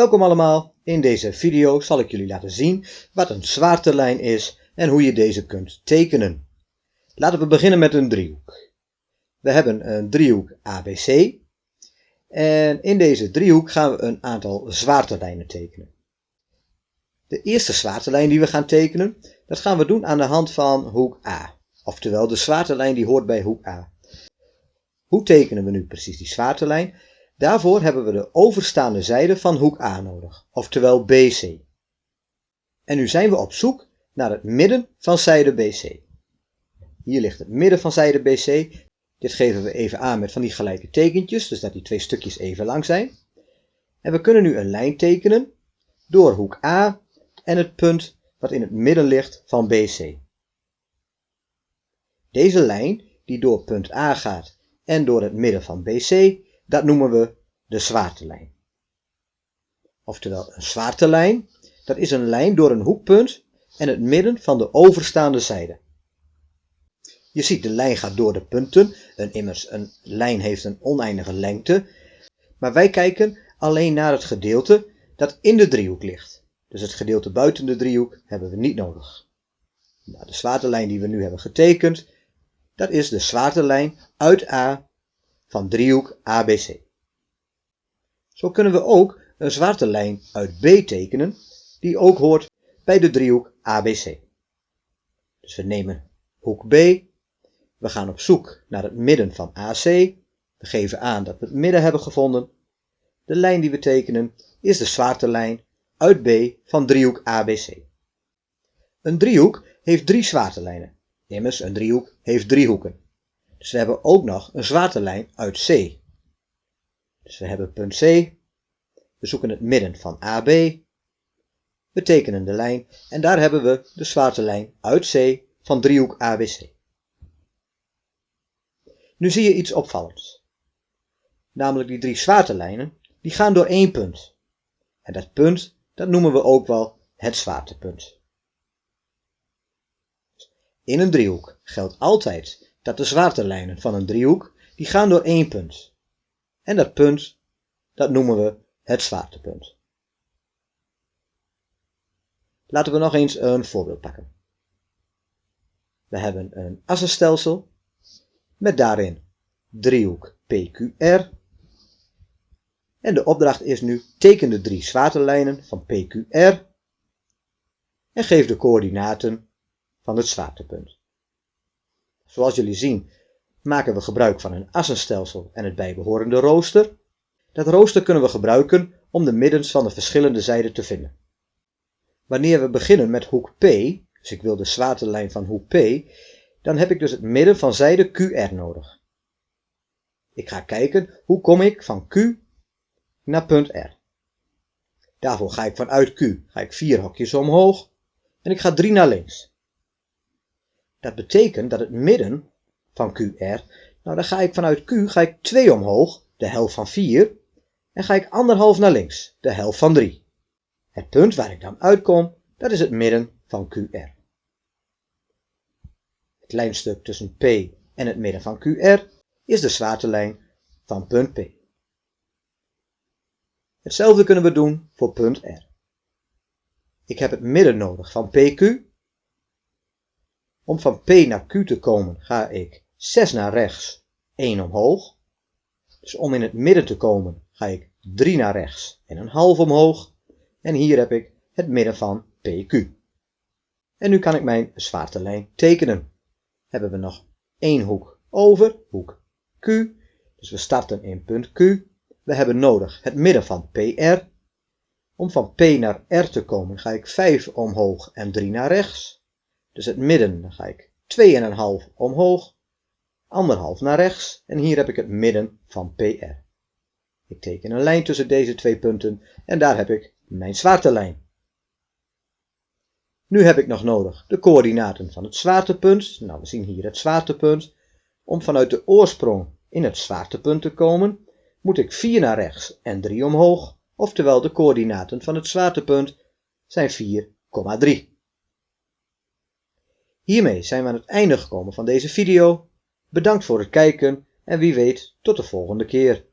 Welkom allemaal, in deze video zal ik jullie laten zien wat een zwaartelijn is en hoe je deze kunt tekenen. Laten we beginnen met een driehoek. We hebben een driehoek ABC en in deze driehoek gaan we een aantal zwaartelijnen tekenen. De eerste zwaartelijn die we gaan tekenen, dat gaan we doen aan de hand van hoek A. Oftewel de zwaartelijn die hoort bij hoek A. Hoe tekenen we nu precies die zwaartelijn? Daarvoor hebben we de overstaande zijde van hoek A nodig, oftewel BC. En nu zijn we op zoek naar het midden van zijde BC. Hier ligt het midden van zijde BC. Dit geven we even aan met van die gelijke tekentjes, dus dat die twee stukjes even lang zijn. En we kunnen nu een lijn tekenen door hoek A en het punt wat in het midden ligt van BC. Deze lijn die door punt A gaat en door het midden van BC, dat noemen we de zwaartelijn. Oftewel, een zwaartelijn, dat is een lijn door een hoekpunt en het midden van de overstaande zijde. Je ziet, de lijn gaat door de punten. Een, immers, een lijn heeft een oneindige lengte. Maar wij kijken alleen naar het gedeelte dat in de driehoek ligt. Dus het gedeelte buiten de driehoek hebben we niet nodig. Nou, de zwaartelijn die we nu hebben getekend, dat is de zwaartelijn uit A van driehoek ABC. Zo kunnen we ook een zwaartelijn uit B tekenen, die ook hoort bij de driehoek ABC. Dus we nemen hoek B, we gaan op zoek naar het midden van AC, we geven aan dat we het midden hebben gevonden. De lijn die we tekenen is de zwaartelijn uit B van driehoek ABC. Een driehoek heeft drie zwaartelijnen. Immers, een driehoek heeft drie hoeken. Dus we hebben ook nog een zwaartelijn uit C. Dus we hebben punt C. We zoeken het midden van AB. We tekenen de lijn en daar hebben we de zwaartelijn uit C van driehoek ABC. Nu zie je iets opvallends. Namelijk die drie zwaartelijnen, die gaan door één punt. En dat punt, dat noemen we ook wel het zwaartepunt. In een driehoek geldt altijd dat de zwaartelijnen van een driehoek, die gaan door één punt. En dat punt, dat noemen we het zwaartepunt. Laten we nog eens een voorbeeld pakken. We hebben een assenstelsel met daarin driehoek PQR. En de opdracht is nu teken de drie zwaartelijnen van PQR en geef de coördinaten van het zwaartepunt. Zoals jullie zien maken we gebruik van een assenstelsel en het bijbehorende rooster. Dat rooster kunnen we gebruiken om de middens van de verschillende zijden te vinden. Wanneer we beginnen met hoek P, dus ik wil de zwaartelijn van hoek P, dan heb ik dus het midden van zijde QR nodig. Ik ga kijken hoe kom ik van Q naar punt R. Daarvoor ga ik vanuit Q ga ik vier hokjes omhoog en ik ga drie naar links. Dat betekent dat het midden van QR, nou dan ga ik vanuit Q ga ik 2 omhoog, de helft van 4, en ga ik anderhalf naar links, de helft van 3. Het punt waar ik dan uitkom, dat is het midden van QR. Het lijnstuk tussen P en het midden van QR is de zwaartelijn van punt P. Hetzelfde kunnen we doen voor punt R. Ik heb het midden nodig van PQ. Om van P naar Q te komen ga ik 6 naar rechts, 1 omhoog. Dus om in het midden te komen ga ik 3 naar rechts en een half omhoog. En hier heb ik het midden van PQ. En nu kan ik mijn zwaartelijn tekenen. Hebben we nog één hoek over, hoek Q. Dus we starten in punt Q. We hebben nodig het midden van PR. Om van P naar R te komen ga ik 5 omhoog en 3 naar rechts. Dus het midden dan ga ik 2,5 omhoog, anderhalf naar rechts en hier heb ik het midden van PR. Ik teken een lijn tussen deze twee punten en daar heb ik mijn zwaartelijn. Nu heb ik nog nodig de coördinaten van het zwaartepunt. Nou, we zien hier het zwaartepunt. Om vanuit de oorsprong in het zwaartepunt te komen, moet ik 4 naar rechts en 3 omhoog, oftewel de coördinaten van het zwaartepunt zijn 4,3. Hiermee zijn we aan het einde gekomen van deze video. Bedankt voor het kijken en wie weet tot de volgende keer.